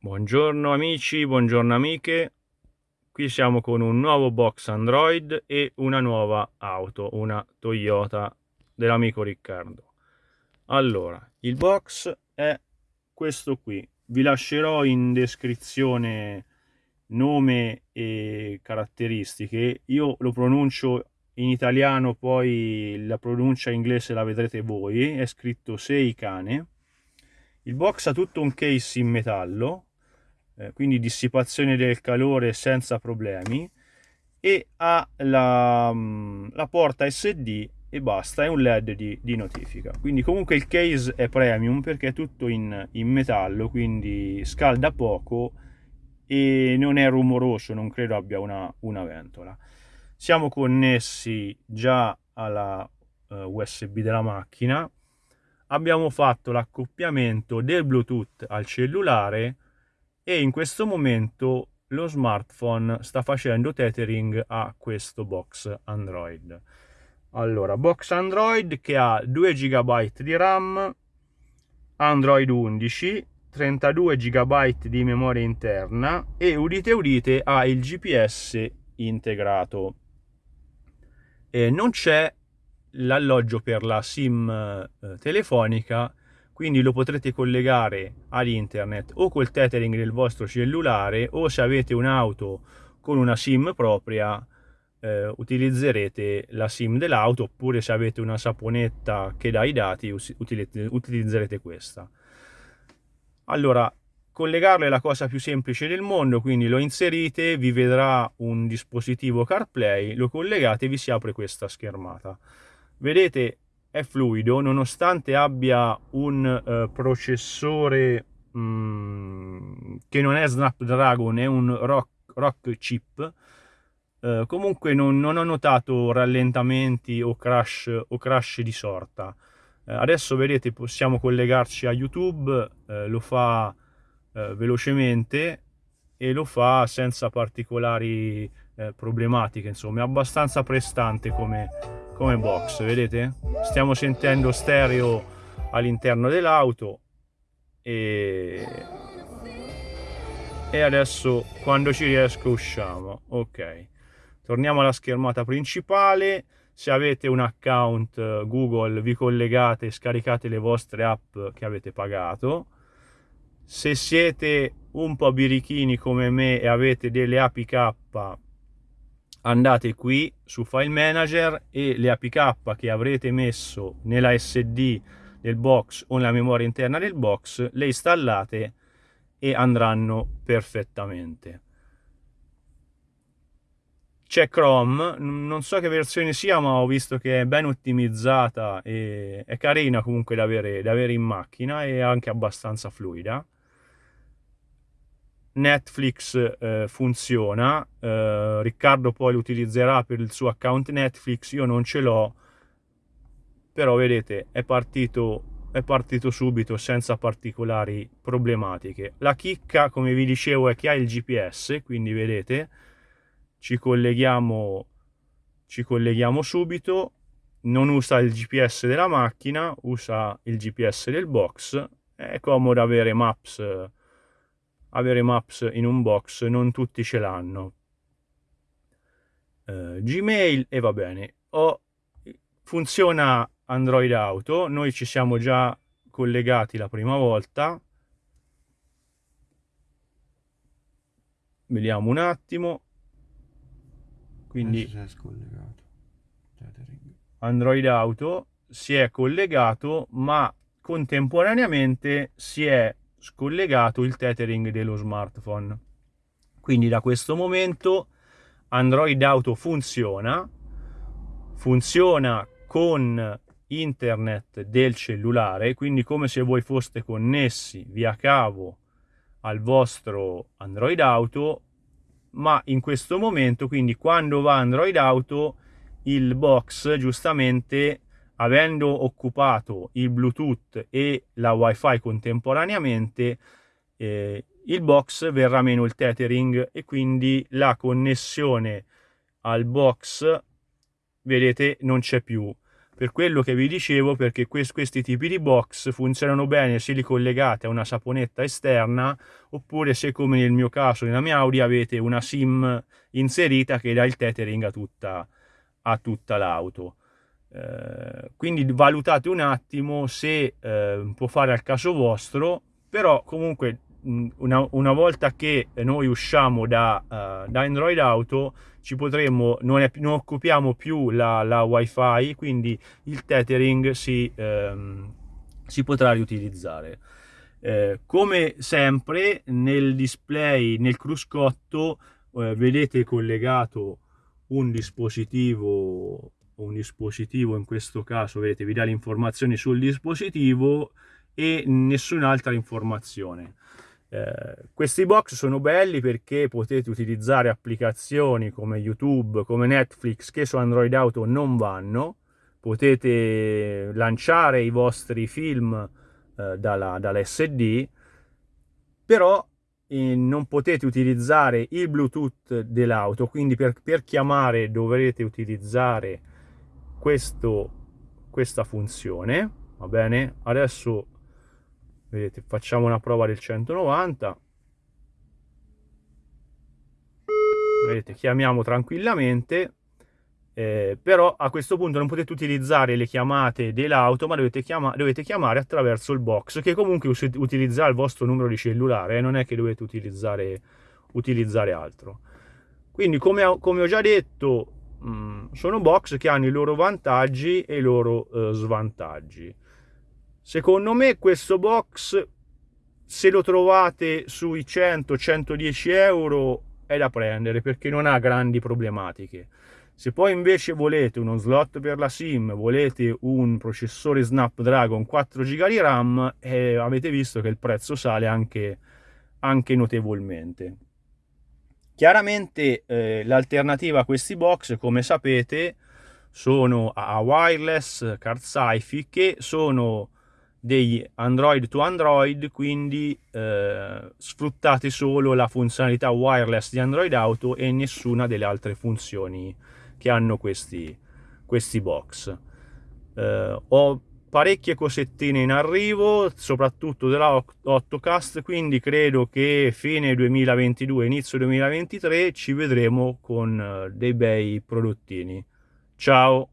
Buongiorno amici, buongiorno amiche, qui siamo con un nuovo box Android e una nuova auto, una Toyota dell'amico Riccardo. Allora, il box è questo qui, vi lascerò in descrizione nome e caratteristiche, io lo pronuncio in italiano, poi la pronuncia inglese la vedrete voi, è scritto Sei cane. Il box ha tutto un case in metallo, eh, quindi dissipazione del calore senza problemi. E ha la, mm, la porta SD e basta, è un led di, di, notifica. Quindi comunque il case è premium perché è tutto in, in, metallo quindi scalda poco e non è rumoroso non credo abbia una, una ventola. Siamo connessi già alla uh, eh, usb della macchina. Abbiamo fatto l'accoppiamento del bluetooth al cellulare e in questo momento lo smartphone sta facendo tethering a questo box Android. Allora, box Android che ha 2 GB di RAM, Android 11, 32 GB di memoria interna e udite udite ha il GPS integrato. E non c'è l'alloggio per la SIM eh, telefonica quindi lo potrete collegare all'internet o col tethering del vostro cellulare o se avete un'auto con una sim propria eh, utilizzerete la sim dell'auto oppure se avete una saponetta che dà i dati utilizzerete questa. Allora collegarlo è la cosa più semplice del mondo quindi lo inserite vi vedrà un dispositivo CarPlay lo collegate e vi si apre questa schermata. Vedete è fluido nonostante abbia un uh, processore um, che non è Snapdragon, è un Rock, rock chip. Uh, comunque non, non, ho notato rallentamenti o crash, o crash di sorta. Uh, adesso vedete possiamo collegarci a YouTube, lo fa velocemente e lo fa senza particolari problematiche, insomma è abbastanza prestante come, come box vedete? Stiamo sentendo stereo all'interno dell'auto e... e adesso quando ci riesco usciamo ok. Torniamo alla schermata principale. Se avete un account google vi collegate e scaricate le vostre app che avete pagato. Se siete un po' birichini come me e avete delle APK andate qui su File Manager e le APK che avrete messo nella SD del box o nella memoria interna del box le installate e andranno perfettamente. C'è Chrome, non so che versione sia ma ho visto che è ben ottimizzata e è carina comunque da avere, da avere in macchina e anche abbastanza fluida. Netflix eh, funziona, eh, Riccardo poi lo utilizzerà per il suo account Netflix, io non ce l'ho, però vedete è partito, è partito subito senza particolari problematiche. La chicca, come vi dicevo, è che ha il GPS, quindi vedete, ci colleghiamo, ci colleghiamo subito, non usa il GPS della macchina, usa il GPS del box, è comodo avere Maps avere Maps in un box, non tutti ce l'hanno. Uh, Gmail e va bene. Oh, funziona Android Auto, noi ci siamo già collegati la prima volta. Vediamo un attimo. Quindi Android Auto si è collegato, ma contemporaneamente si è scollegato il tethering dello smartphone. Quindi da questo momento Android Auto funziona, funziona con internet del cellulare, quindi come se voi foste connessi via cavo al vostro Android Auto, ma in questo momento, quindi quando va Android Auto, il box giustamente avendo occupato il Bluetooth e la Wi-Fi contemporaneamente, eh, il box verrà meno il tethering e quindi la connessione al box, vedete, non c'è più. per quello che vi dicevo, perché quest questi tipi di box funzionano bene se li collegate a una saponetta esterna, oppure se come nel mio caso, nella mia Audi, avete una SIM inserita che dà il tethering a tutta, a tutta l'auto. Eh, quindi valutate un attimo se eh, può fare al caso vostro, però comunque una, una, volta che noi usciamo da, uh, da, Android Auto ci potremmo, non, è, non occupiamo più la, la, wifi quindi il tethering si, ehm, si potrà riutilizzare. Eh, come sempre nel display nel cruscotto eh, vedete collegato un dispositivo un dispositivo in questo caso vedete vi dà le informazioni sul dispositivo e nessun'altra informazione. Eh, questi box sono belli perché potete utilizzare applicazioni come YouTube, come Netflix che su Android Auto non vanno, potete lanciare i vostri film eh, dalla, dall'SD, però eh, non potete utilizzare il Bluetooth dell'auto, quindi per, per, chiamare dovrete utilizzare questo, questa funzione, va bene? Adesso vedete facciamo una prova del 190 vedete chiamiamo tranquillamente eh, però a questo punto non potete utilizzare le chiamate dell'auto ma dovete, chiama dovete, chiamare attraverso il box che comunque utilizzerà il vostro numero di cellulare eh, non è che dovete utilizzare, utilizzare altro quindi come come ho già detto mm, sono box che hanno i loro vantaggi e i loro eh, svantaggi Secondo me questo box, se lo trovate sui 100-110 euro, è da prendere perché non ha grandi problematiche. Se poi invece volete uno slot per la SIM, volete un processore Snapdragon 4 GB di RAM, eh, avete visto che il prezzo sale anche, anche notevolmente. Chiaramente eh, l'alternativa a questi box, come sapete, sono a wireless, card sci che sono degli Android to Android, quindi eh, sfruttate solo la funzionalità wireless di Android Auto e nessuna delle altre funzioni che hanno questi, questi box. Eh, ho parecchie cosettine in arrivo, soprattutto della 8cast, quindi credo che fine 2022, inizio 2023 ci vedremo con eh, dei bei prodottini. Ciao!